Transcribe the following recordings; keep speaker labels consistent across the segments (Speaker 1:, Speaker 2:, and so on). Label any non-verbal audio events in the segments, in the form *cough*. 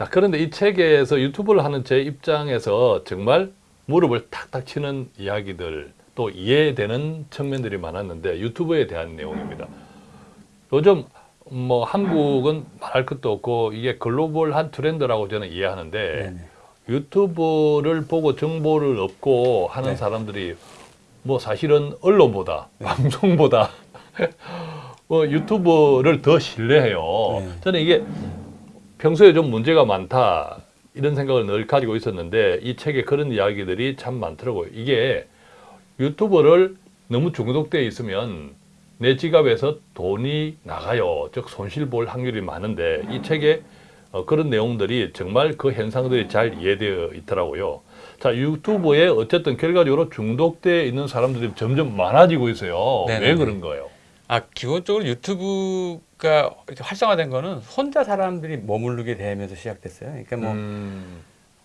Speaker 1: 자, 그런데 이 책에서 유튜브를 하는 제 입장에서 정말 무릎을 탁탁 치는 이야기들 또 이해되는 측면들이 많았는데 유튜브에 대한 내용입니다. 요즘 뭐 한국은 말할 것도 없고 이게 글로벌한 트렌드라고 저는 이해하는데
Speaker 2: 네네.
Speaker 1: 유튜브를 보고 정보를 얻고 하는
Speaker 2: 네.
Speaker 1: 사람들이 뭐 사실은 언론보다 방송보다 *laughs* 뭐 유튜브를 더 신뢰해요.
Speaker 2: 네.
Speaker 1: 저는 이게 평소에 좀 문제가 많다 이런 생각을 늘 가지고 있었는데 이 책에 그런 이야기들이 참 많더라고요. 이게 유튜브를 너무 중독되어 있으면 내 지갑에서 돈이 나가요. 즉 손실 볼 확률이 많은데 이 책에 어, 그런 내용들이 정말 그 현상들이 잘 이해되어 있더라고요. 자 유튜브에 어쨌든 결과적으로 중독되어 있는 사람들이 점점 많아지고 있어요. 왜
Speaker 2: 네네네.
Speaker 1: 그런 거예요?
Speaker 2: 아 기본적으로 유튜브가 활성화된 거는 혼자 사람들이 머무르게 되면서 시작됐어요. 그러니까 뭐
Speaker 1: 음,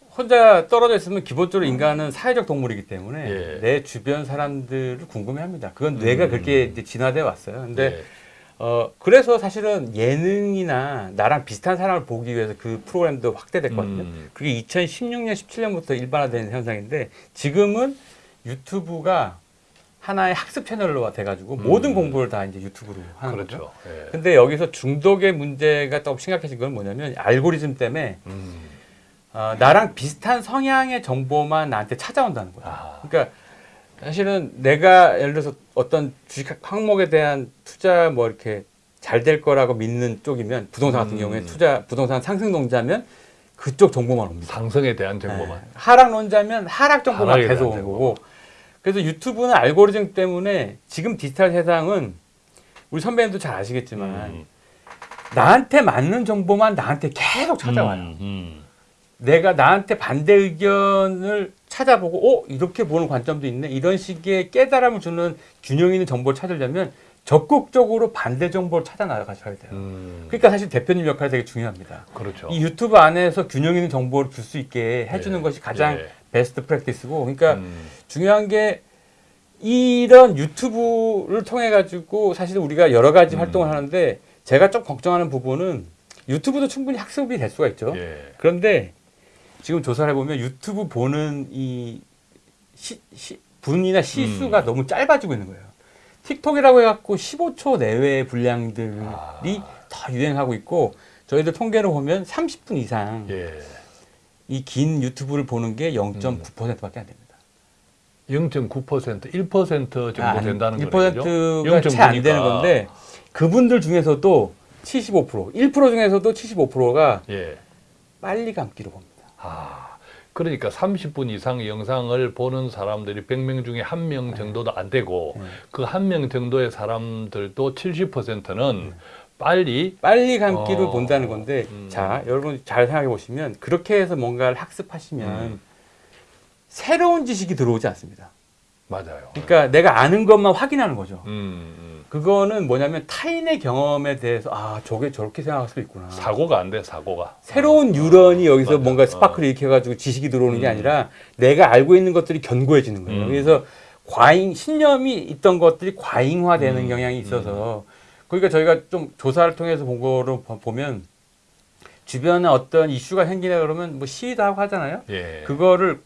Speaker 2: 혼자 떨어져 있으면 기본적으로 인간은 사회적 동물이기 때문에
Speaker 1: 예.
Speaker 2: 내 주변 사람들을 궁금해합니다. 그건 뇌가
Speaker 1: 음.
Speaker 2: 그렇게 진화돼 왔어요. 근데
Speaker 1: 네.
Speaker 2: 어 그래서 사실은 예능이나 나랑 비슷한 사람을 보기 위해서 그 프로그램도 확대됐거든요.
Speaker 1: 음.
Speaker 2: 그게 2016년, 17년부터 일반화된 현상인데 지금은 유튜브가 하나의 학습 채널로 돼가지고
Speaker 1: 음.
Speaker 2: 모든 공부를 다 이제 유튜브로 하는 거죠.
Speaker 1: 그렇죠. 예.
Speaker 2: 근데 여기서 중독의 문제가 조금 심각해진 건 뭐냐면 알고리즘 때문에
Speaker 1: 음.
Speaker 2: 어, 나랑 비슷한 성향의 정보만 나한테 찾아온다는 거예요.
Speaker 1: 아.
Speaker 2: 그러니까 사실은 내가 예를 들어서 어떤 주식 항목에 대한 투자 뭐 이렇게 잘 될 거라고 믿는 쪽이면 부동산 같은
Speaker 1: 음.
Speaker 2: 경우에 투자 부동산 상승론자면 그쪽 정보만 옵니다.
Speaker 1: 상승에 대한 정보만.
Speaker 2: 네. 하락론자면 하락 정보만 계속 오는. 거고 그래서 유튜브는 알고리즘 때문에 지금 디지털 세상은 우리 선배님도 잘 아시겠지만
Speaker 1: 음.
Speaker 2: 나한테 맞는 정보만 나한테 계속 찾아와요.
Speaker 1: 음, 음.
Speaker 2: 내가 나한테 반대 의견을 찾아보고 어 이렇게 보는 관점도 있네 이런 식의 깨달음을 주는 균형 있는 정보를 찾으려면 적극적으로 반대 정보를 찾아 나가셔야 돼요.
Speaker 1: 음.
Speaker 2: 그러니까 사실 대표님 역할이 되게 중요합니다.
Speaker 1: 그렇죠.
Speaker 2: 이 유튜브 안에서 균형 있는 정보를 줄 수 있게 해주는
Speaker 1: 예.
Speaker 2: 것이 가장
Speaker 1: 예.
Speaker 2: 베스트 프랙티스고 그러니까
Speaker 1: 음.
Speaker 2: 중요한 게 이런 유튜브를 통해 가지고 사실 우리가 여러 가지
Speaker 1: 음.
Speaker 2: 활동을 하는데 제가 좀 걱정하는 부분은 유튜브도 충분히 학습이 될 수가 있죠.
Speaker 1: 예.
Speaker 2: 그런데 지금 조사를 해보면 유튜브 보는 이 시, 시- 분이나 시수가
Speaker 1: 음.
Speaker 2: 너무 짧아지고 있는 거예요. 틱톡이라고 해갖고 15초 내외의 분량들이
Speaker 1: 아.
Speaker 2: 더 유행하고 있고 저희들 통계를 보면 30분 이상
Speaker 1: 예.
Speaker 2: 이 긴 유튜브를 보는 게 0.9%밖에 안 됩니다.
Speaker 1: 0.9% 1% 정도
Speaker 2: 아,
Speaker 1: 된다는 거죠.
Speaker 2: 1%가 채 안 되는 건데 그분들 중에서도 75%, 1% 중에서도 75%가
Speaker 1: 예.
Speaker 2: 빨리 감기로 봅니다.
Speaker 1: 아. 그러니까 30분 이상 영상을 보는 사람들이 100명 중에 한 명 정도도 안 되고
Speaker 2: 네.
Speaker 1: 그한 명 정도의 사람들도 70%는 빨리
Speaker 2: 빨리 감기를
Speaker 1: 어.
Speaker 2: 본다는 건데
Speaker 1: 음.
Speaker 2: 자 여러분 잘 생각해 보시면 그렇게 해서 뭔가를 학습하시면
Speaker 1: 음.
Speaker 2: 새로운 지식이 들어오지 않습니다.
Speaker 1: 맞아요.
Speaker 2: 그러니까 내가 아는 것만 확인하는 거죠.
Speaker 1: 음, 음.
Speaker 2: 그거는 뭐냐면 타인의 경험에 대해서 아 저게 저렇게 생각할 수도 있구나.
Speaker 1: 사고가 안 돼, 사고가.
Speaker 2: 새로운 뉴런이 여기서
Speaker 1: 맞아.
Speaker 2: 뭔가
Speaker 1: 어.
Speaker 2: 스파크를 일으켜 가지고 지식이 들어오는 게
Speaker 1: 음.
Speaker 2: 아니라 내가 알고 있는 것들이 견고해지는 거예요.
Speaker 1: 음.
Speaker 2: 그래서 과잉 신념이 있던 것들이 과잉화되는
Speaker 1: 음.
Speaker 2: 경향이 있어서 그러니까 저희가 좀 조사를 통해서 본 거로 보- 보면 주변에 어떤 이슈가 생기나 그러면 뭐 시위도 하고 하잖아요.
Speaker 1: 예.
Speaker 2: 그거를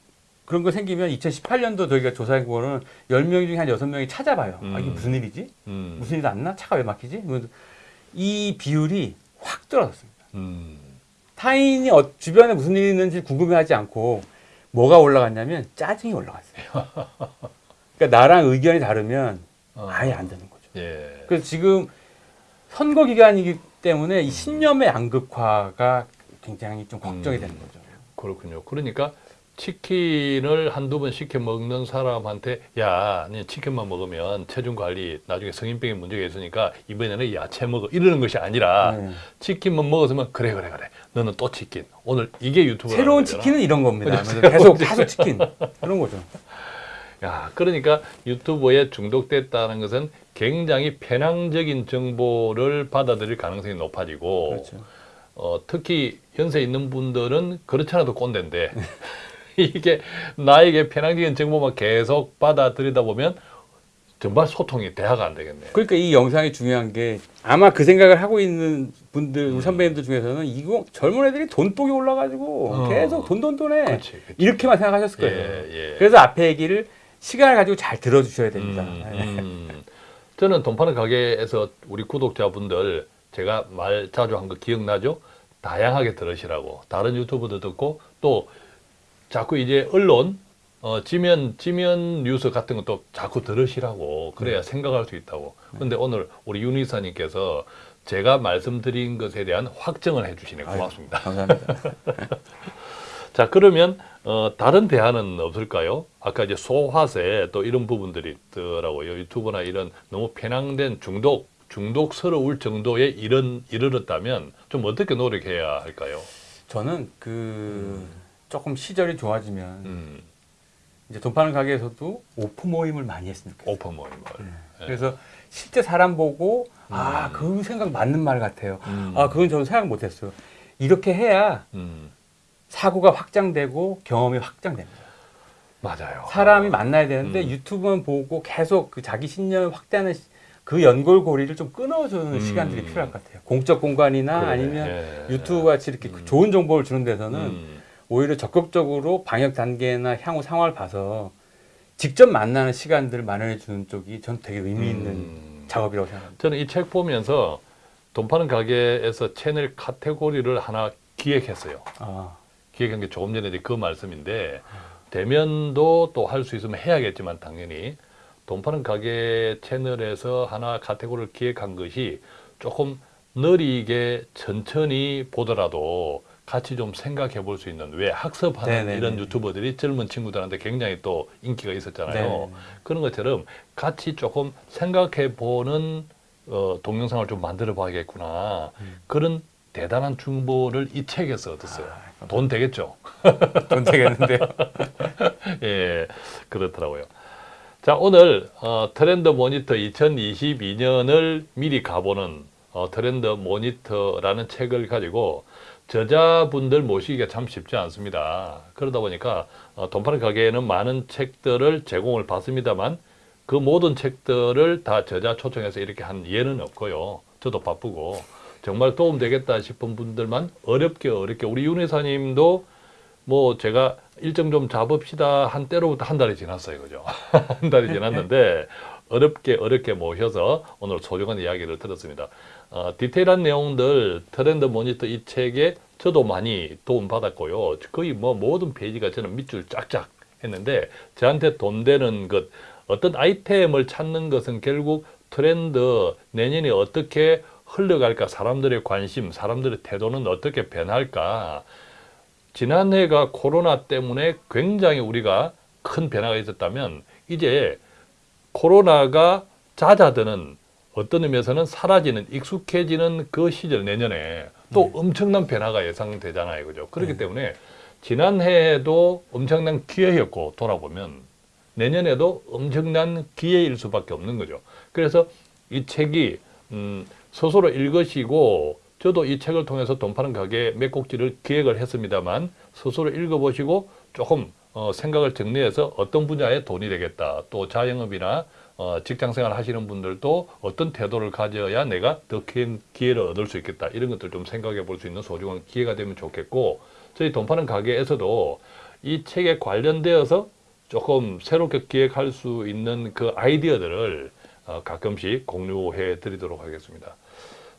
Speaker 2: 그런 거 생기면 2018년도 저희가 조사한 거는 10명 중에 한 6명이 찾아봐요. 아, 이게
Speaker 1: 음.
Speaker 2: 무슨 일이지?
Speaker 1: 음.
Speaker 2: 무슨 일 났나? 차가 왜 막히지? 이 비율이 확 떨어졌습니다.
Speaker 1: 음.
Speaker 2: 타인이 어- 주변에 무슨 일이 있는지 궁금해하지 않고 뭐가 올라갔냐면 짜증이 올라갔어요. *laughs* 그러니까 나랑 의견이 다르면
Speaker 1: 어.
Speaker 2: 아예 안 되는 거죠.
Speaker 1: 예.
Speaker 2: 그래서 지금 선거 기간이기 때문에 이 신념의 양극화가 굉장히 좀 걱정이
Speaker 1: 음.
Speaker 2: 되는 거죠.
Speaker 1: 그렇군요. 그러니까 치킨을 한두 번 시켜 먹는 사람한테 야, 니 치킨만 먹으면 체중 관리 나중에 성인병에 문제가 있으니까 이번에는 야채 먹어 이러는 것이 아니라
Speaker 2: 네.
Speaker 1: 치킨만 먹었으면 그래 그래 그래. 너는 또 치킨. 오늘 이게 유튜브
Speaker 2: 새로운 치킨은 이런 겁니다. 계속 계속 치킨 그런 거죠.
Speaker 1: 야, 그러니까 유튜브에 중독됐다는 것은 굉장히 편향적인 정보를 받아들일 가능성이 높아지고
Speaker 2: 그렇죠.
Speaker 1: 어, 특히 연세 있는 분들은 그렇지 않아도 꼰대인데 *laughs* 이게 나에게 편향적인 정보만 계속 받아들이다 보면 정말 소통이 대화가 안 되겠네요.
Speaker 2: 그러니까 이 영상이 중요한 게 아마 그 생각을 하고 있는 분들 우리 선배님들 중에서는 이거 젊은 애들이 돈독이 올라가지고
Speaker 1: 어.
Speaker 2: 계속 돈돈 돈해
Speaker 1: 그렇지, 그렇지.
Speaker 2: 이렇게만 생각하셨을
Speaker 1: 예,
Speaker 2: 거예요.
Speaker 1: 예.
Speaker 2: 그래서 앞에 얘기를 시간을 가지고 잘 들어주셔야 됩니다.
Speaker 1: 음,
Speaker 2: 예.
Speaker 1: 음. 저는 돈 파는 가게에서 우리 구독자분들 제가 말 자주 한 거 기억나죠? 다양하게 들으시라고 다른 유튜브도 듣고 또 자꾸 이제 언론 어, 지면 지면 뉴스 같은 것도 자꾸 들으시라고 그래야 생각할 수 있다고. 근데 오늘 우리 윤 이사님께서 제가 말씀드린 것에 대한 확정을 해주시네 고맙습니다.
Speaker 2: 감사합니다. *laughs*
Speaker 1: 자 그러면 어, 다른 대안은 없을까요? 아까 이제 소화세 또 이런 부분들이 있더라고요. 유튜브나 이런 너무 편향된 중독 중독스러울 정도에 이런 이르렀다면 좀 어떻게 노력해야 할까요?
Speaker 2: 저는 그 조금 시절이 좋아지면
Speaker 1: 음,
Speaker 2: 이제 돈 파는 가게에서도 오프 모임을 많이 좋겠어요.
Speaker 1: 오픈 모임을. 예.
Speaker 2: 그래서 실제 사람 보고 아, 그 생각 맞는 말 같아요.
Speaker 1: 음.
Speaker 2: 아, 그건 저는 생각 못 했어요. 이렇게 해야
Speaker 1: 음,
Speaker 2: 사고가 확장되고 경험이 확장됩니다.
Speaker 1: 맞아요.
Speaker 2: 사람이 만나야 되는데
Speaker 1: 음.
Speaker 2: 유튜브만 보고 계속 그 자기 신념을 확대하는 시- 그 연골고리를 좀 끊어주는
Speaker 1: 음.
Speaker 2: 시간들이 필요할 것 같아요. 공적 공간이나
Speaker 1: 그러네.
Speaker 2: 아니면
Speaker 1: 예.
Speaker 2: 유튜브 같이 이렇게 그 좋은 정보를 주는 데서는
Speaker 1: 음,
Speaker 2: 오히려 적극적으로 방역 단계나 향후 상황을 봐서 직접 만나는 시간들을 마련해 주는 쪽이 전 되게 의미 있는
Speaker 1: 음.
Speaker 2: 작업이라고 생각합니다.
Speaker 1: 저는 이 책 보면서 돈 파는 가게에서 채널 카테고리를 하나 기획했어요.
Speaker 2: 아,
Speaker 1: 기획한 게 조금 전에 그 말씀인데 대면도 또 할 수 있으면 해야겠지만 당연히 돈 파는 가게 채널에서 하나 카테고리를 기획한 것이 조금 느리게 천천히 보더라도 같이 좀 생각해 볼 수 있는 왜 학습하는
Speaker 2: 네네네.
Speaker 1: 이런 유튜버들이 젊은 친구들한테 굉장히 또 인기가 있었잖아요.
Speaker 2: 네.
Speaker 1: 그런 것처럼 같이 조금 생각해 보는 어, 동영상을 좀 만들어 봐야겠구나. 그런 대단한 중보를 이 책에서 얻었어요. 돈 되겠죠? *laughs*
Speaker 2: 돈 되겠는데요. *laughs*
Speaker 1: 예, 그렇더라고요. 자, 오늘 어, 트렌드 모니터 2022년을 미리 가보는 어, 트렌드 모니터라는 책을 가지고 저자분들 모시기가 참 쉽지 않습니다. 그러다 보니까 어, 돈 파는 가게에는 많은 책들을 제공을 받습니다만 그 모든 책들을 다 저자 초청해서 이렇게 한 예는 없고요. 저도 바쁘고 정말 도움 되겠다 싶은 분들만 어렵게 어렵게 우리 윤 회사님도 뭐 제가 일정 좀 잡읍시다 한 때로부터 한 달이 지났어요, 그죠? *laughs* 한 달이 지났는데 어렵게 어렵게 모셔서 오늘 소중한 이야기를 들었습니다. 어, 디테일한 내용들 트렌드 모니터 이 책에 저도 많이 도움 받았고요. 거의 뭐 모든 페이지가 저는 밑줄 쫙쫙 했는데 저한테 돈 되는 것 어떤 아이템을 찾는 것은 결국 트렌드 내년에 어떻게 흘러갈까 사람들의 관심 사람들의 태도는 어떻게 변할까 지난해가 코로나 때문에 굉장히 우리가 큰 변화가 있었다면 이제 코로나가 잦아드는 어떤 의미에서는 사라지는 익숙해지는 그 시절 내년에 또 엄청난 변화가 예상되잖아요. 그죠? 그렇기
Speaker 2: 네.
Speaker 1: 때문에 지난해에도 엄청난 기회였고 돌아보면 내년에도 엄청난 기회일 수밖에 없는 거죠. 그래서 이 책이 음, 스스로 읽으시고 저도 이 책을 통해서 돈 파는 가게 몇 곡지를 기획을 했습니다만 스스로 읽어보시고 조금 어, 생각을 정리해서 어떤 분야에 돈이 되겠다. 또 자영업이나 어, 직장생활 하시는 분들도 어떤 태도를 가져야 내가 더 큰 기회를 얻을 수 있겠다. 이런 것들 좀 생각해 볼 수 있는 소중한 기회가 되면 좋겠고 저희 돈 파는 가게에서도 이 책에 관련되어서 조금 새롭게 기획할 수 있는 그 아이디어들을 어, 가끔씩 공유해 드리도록 하겠습니다.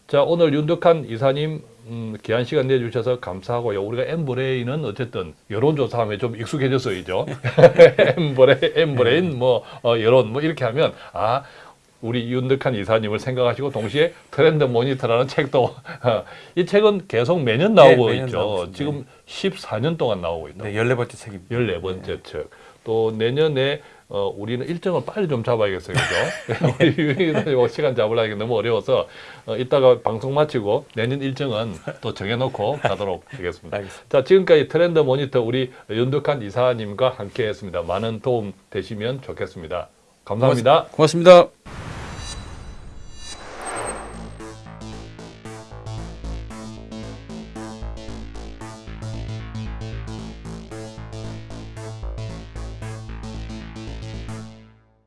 Speaker 1: 자, 오늘 윤덕한 이사님 음, 귀한 시간 내주셔서 감사하고요. 우리가 엠브레인은 어쨌든 여론조사하면 좀 익숙해졌어요. *laughs* 엠브레인, 엠브레인, 뭐, 어, 여론, 뭐, 이렇게 하면, 아, 우리 윤덕한 이사님을 생각하시고 동시에 트렌드 모니터라는 책도, *laughs* 어, 이 책은 계속 매년 나오고
Speaker 2: 네, 매년
Speaker 1: 있죠.
Speaker 2: 나오고.
Speaker 1: 지금 14년 동안 나오고 있다.
Speaker 2: 네, 14번째 책입니다.
Speaker 1: 14번째 책. 또 내년에 어, 우리는 일정을 빨리 좀 잡아야겠어요. 그죠? *laughs* 우리 시간 잡으려니 너무 어려워서 어, 이따가 방송 마치고 내년 일정은 또 정해놓고 가도록 *laughs* 하겠습니다.
Speaker 2: 알겠습니다.
Speaker 1: 자, 지금까지 트렌드 모니터 우리 윤덕한 이사님과 함께 했습니다. 많은 도움 되시면 좋겠습니다. 감사합니다.
Speaker 2: 고맙습니다.